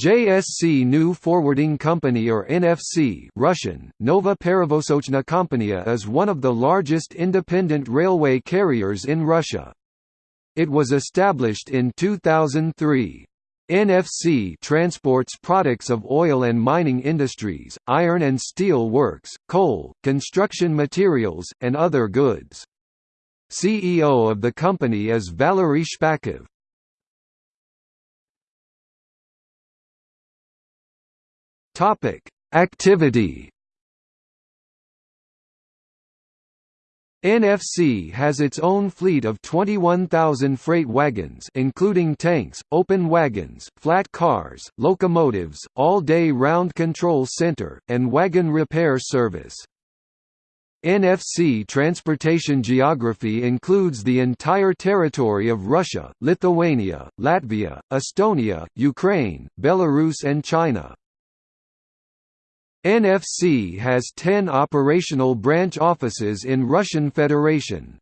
JSC New Forwarding Company or NFC Russian, Nova Perevozochna Kompania is one of the largest independent railway carriers in Russia. It was established in 2003. NFC transports products of oil and mining industries, iron and steel works, coal, construction materials, and other goods. CEO of the company is Valery Shpakov. Topic: Activity. NFC has its own fleet of 21,000 freight wagons including tanks, open wagons, flat cars, locomotives, all-day round control center, and wagon repair service. NFC transportation geography includes the entire territory of Russia, Lithuania, Latvia, Estonia, Ukraine, Belarus and China. NFC has 10 operational branch offices in Russian Federation.